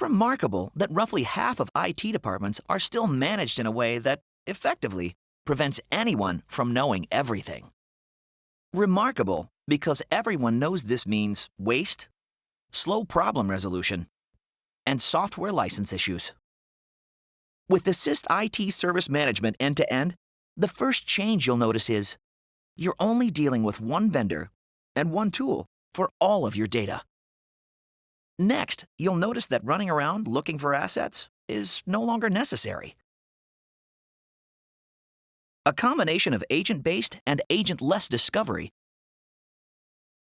Remarkable that roughly half of IT departments are still managed in a way that, effectively, prevents anyone from knowing everything. Remarkable because everyone knows this means waste, slow problem resolution, and software license issues. With Assist IT Service Management end-to-end, the first change you'll notice is you're only dealing with one vendor and one tool for all of your data. Next, you'll notice that running around looking for assets is no longer necessary. A combination of agent-based and agent-less discovery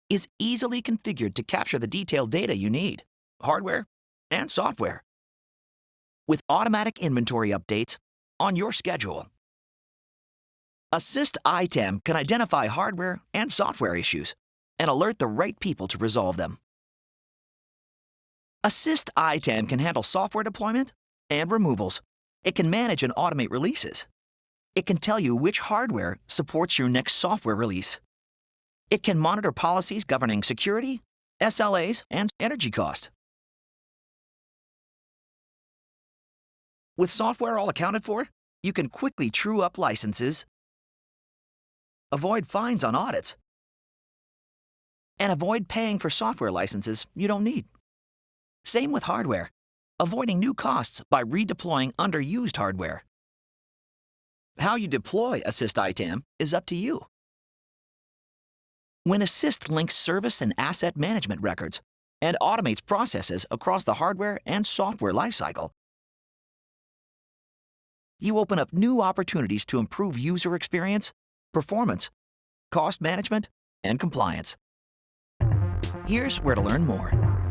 is easily configured to capture the detailed data you need, hardware and software, with automatic inventory updates on your schedule. Assist ITAM can identify hardware and software issues and alert the right people to resolve them. Assist ITAM can handle software deployment and removals. It can manage and automate releases. It can tell you which hardware supports your next software release. It can monitor policies governing security, SLAs, and energy cost. With software all accounted for, you can quickly true up licenses, avoid fines on audits, and avoid paying for software licenses you don't need. Same with hardware, avoiding new costs by redeploying underused hardware. How you deploy Assist ITAM is up to you. When Assist links service and asset management records and automates processes across the hardware and software lifecycle, you open up new opportunities to improve user experience, performance, cost management, and compliance. Here's where to learn more.